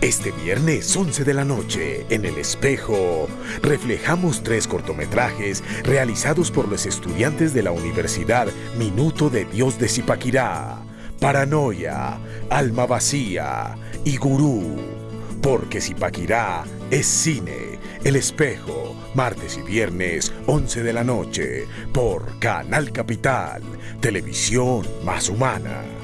Este viernes 11 de la noche, en El Espejo, reflejamos tres cortometrajes realizados por los estudiantes de la Universidad Minuto de Dios de Zipaquirá. Paranoia, Alma Vacía y Gurú. Porque Zipaquirá es cine. El Espejo, martes y viernes, 11 de la noche, por Canal Capital, televisión más humana.